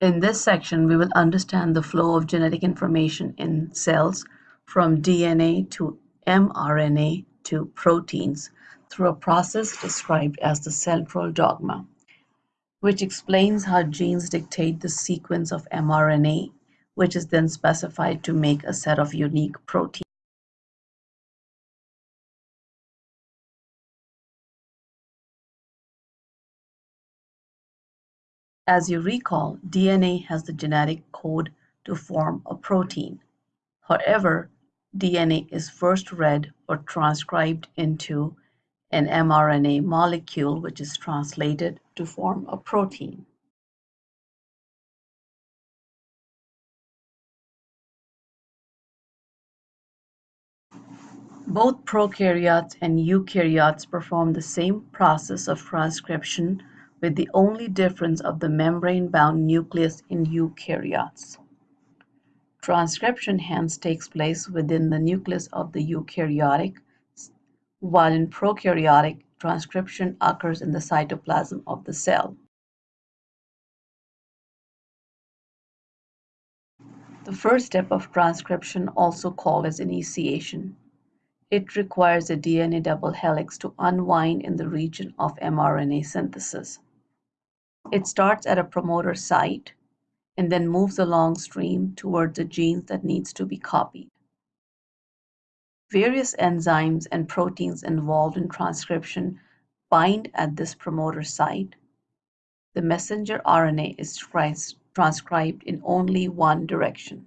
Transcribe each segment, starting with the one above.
In this section, we will understand the flow of genetic information in cells from DNA to mRNA to proteins through a process described as the central dogma, which explains how genes dictate the sequence of mRNA, which is then specified to make a set of unique proteins. As you recall, DNA has the genetic code to form a protein. However, DNA is first read or transcribed into an mRNA molecule which is translated to form a protein. Both prokaryotes and eukaryotes perform the same process of transcription with the only difference of the membrane-bound nucleus in eukaryotes. Transcription hence takes place within the nucleus of the eukaryotic, while in prokaryotic, transcription occurs in the cytoplasm of the cell. The first step of transcription, also called as initiation, it requires a DNA double helix to unwind in the region of mRNA synthesis. It starts at a promoter site and then moves along stream towards the genes that needs to be copied. Various enzymes and proteins involved in transcription bind at this promoter site. The messenger RNA is transcribed in only one direction.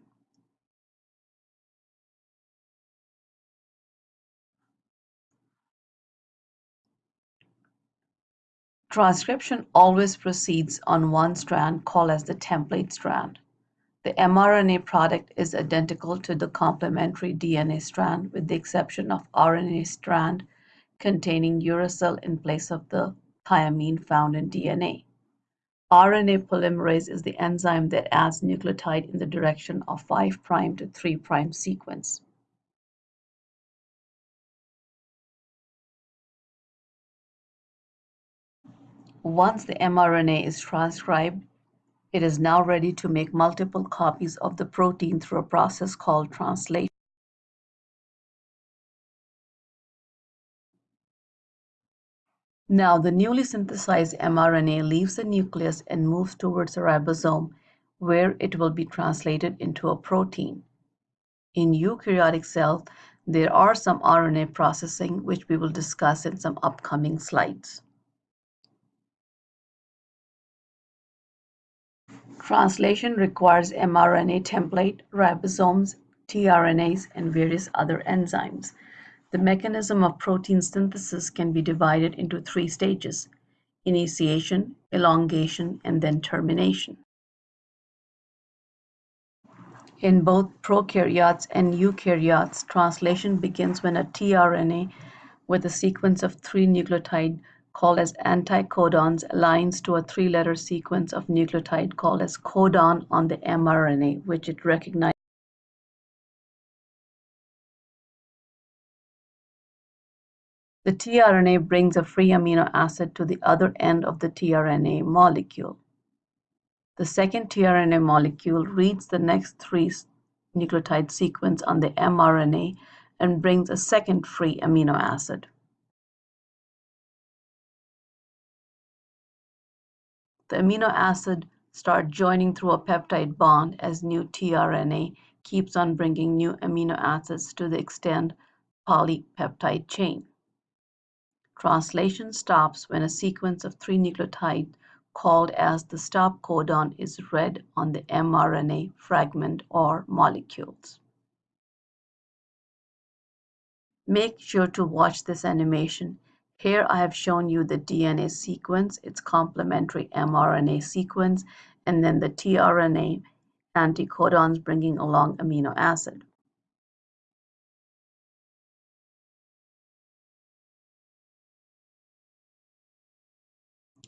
Transcription always proceeds on one strand called as the template strand. The mRNA product is identical to the complementary DNA strand with the exception of RNA strand containing uracil in place of the thymine found in DNA. RNA polymerase is the enzyme that adds nucleotide in the direction of 5' to 3' sequence. Once the mRNA is transcribed, it is now ready to make multiple copies of the protein through a process called translation. Now the newly synthesized mRNA leaves the nucleus and moves towards the ribosome where it will be translated into a protein. In eukaryotic cells, there are some RNA processing which we will discuss in some upcoming slides. Translation requires mRNA template, ribosomes, tRNAs, and various other enzymes. The mechanism of protein synthesis can be divided into three stages, initiation, elongation, and then termination. In both prokaryotes and eukaryotes, translation begins when a tRNA with a sequence of three nucleotide called as anticodons aligns to a three-letter sequence of nucleotide called as codon on the mRNA, which it recognizes. The tRNA brings a free amino acid to the other end of the tRNA molecule. The second tRNA molecule reads the next three nucleotide sequence on the mRNA and brings a second free amino acid. The amino acid start joining through a peptide bond as new tRNA keeps on bringing new amino acids to the extend polypeptide chain. Translation stops when a sequence of three nucleotides called as the stop codon is read on the mRNA fragment or molecules. Make sure to watch this animation here I have shown you the DNA sequence, its complementary mRNA sequence, and then the tRNA anticodons bringing along amino acid.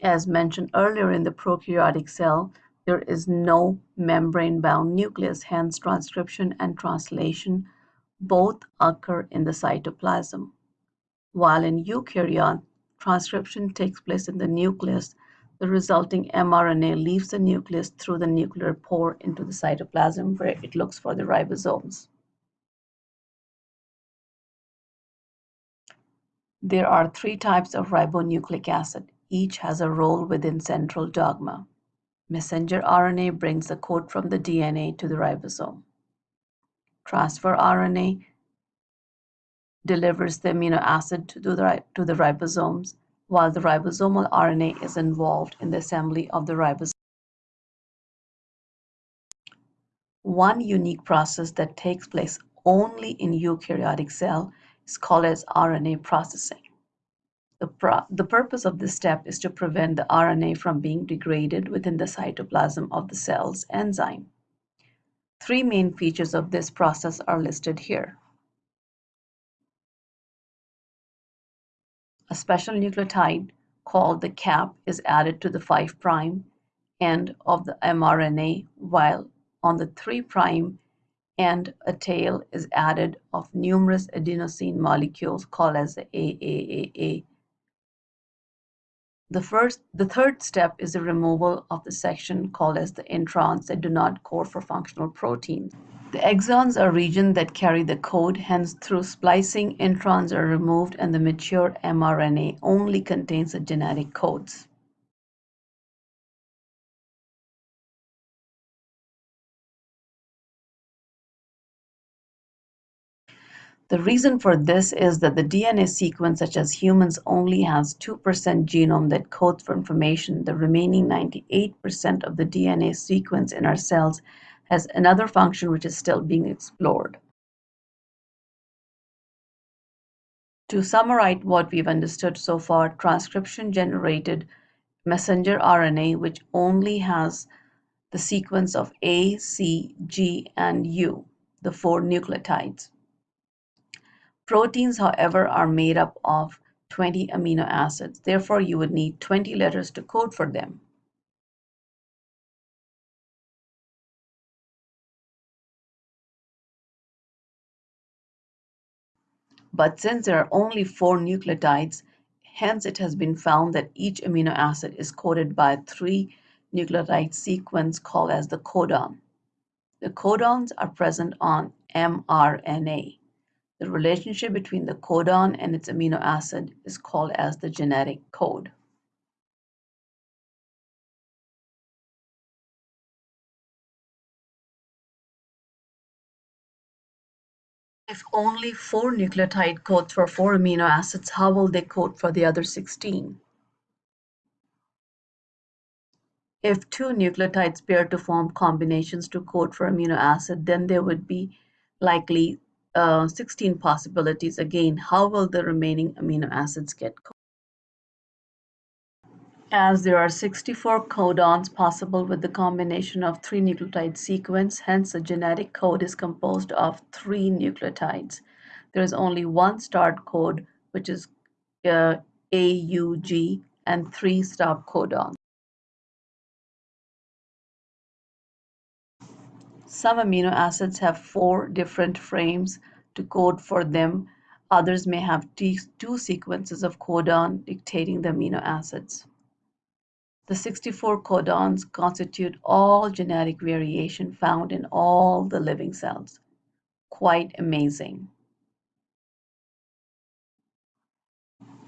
As mentioned earlier in the prokaryotic cell, there is no membrane-bound nucleus, hence transcription and translation both occur in the cytoplasm. While in eukaryote, transcription takes place in the nucleus, the resulting mRNA leaves the nucleus through the nuclear pore into the cytoplasm where it looks for the ribosomes. There are three types of ribonucleic acid. Each has a role within central dogma. Messenger RNA brings the code from the DNA to the ribosome. Transfer RNA delivers the amino acid to the, to the ribosomes, while the ribosomal RNA is involved in the assembly of the ribosome. One unique process that takes place only in eukaryotic cell is called as RNA processing. The, pro the purpose of this step is to prevent the RNA from being degraded within the cytoplasm of the cell's enzyme. Three main features of this process are listed here. A special nucleotide called the cap is added to the 5' end of the mRNA, while on the 3' end a tail is added of numerous adenosine molecules called as the AAAA. The first, the third step is the removal of the section called as the introns that do not code for functional proteins. The exons are regions that carry the code, hence through splicing, introns are removed and the mature mRNA only contains the genetic codes. The reason for this is that the DNA sequence, such as humans, only has 2% genome that codes for information. The remaining 98% of the DNA sequence in our cells has another function which is still being explored. To summarize what we've understood so far, transcription generated messenger RNA which only has the sequence of A, C, G, and U, the four nucleotides. Proteins, however, are made up of 20 amino acids. Therefore, you would need 20 letters to code for them. But since there are only four nucleotides, hence it has been found that each amino acid is coded by a three nucleotide sequence called as the codon. The codons are present on mRNA. The relationship between the codon and its amino acid is called as the genetic code. If only four nucleotide codes for four amino acids, how will they code for the other 16? If two nucleotides pair to form combinations to code for amino acid, then there would be likely uh, 16 possibilities. Again, how will the remaining amino acids get coded? As there are 64 codons possible with the combination of three nucleotide sequence, hence the genetic code is composed of three nucleotides. There is only one start code, which is uh, AUG, and three stop codons. Some amino acids have four different frames to code for them. Others may have two sequences of codon dictating the amino acids. The 64 codons constitute all genetic variation found in all the living cells. Quite amazing.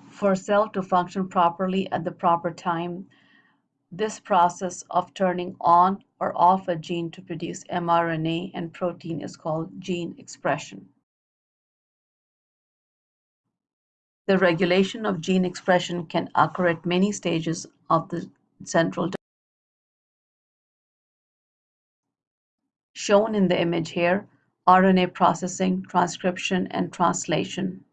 For a cell to function properly at the proper time, this process of turning on or off a gene to produce mRNA and protein is called gene expression. The regulation of gene expression can occur at many stages of the central shown in the image here, RNA processing, transcription, and translation.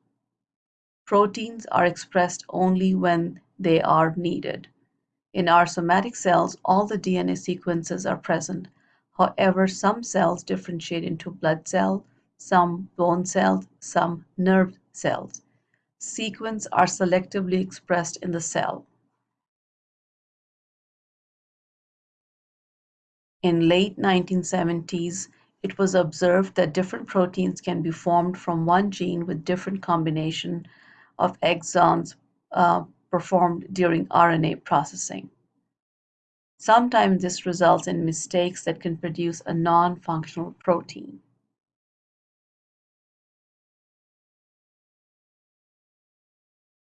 Proteins are expressed only when they are needed. In our somatic cells, all the DNA sequences are present. However, some cells differentiate into blood cells, some bone cells, some nerve cells. Sequences are selectively expressed in the cell. In late 1970s, it was observed that different proteins can be formed from one gene with different combination of exons uh, performed during RNA processing. Sometimes this results in mistakes that can produce a non-functional protein.